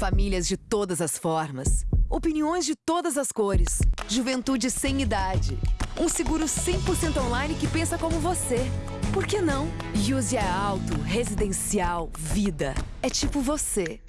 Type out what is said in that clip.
Famílias de todas as formas. Opiniões de todas as cores. Juventude sem idade. Um seguro 100% online que pensa como você. Por que não? Use a alto Residencial Vida. É tipo você.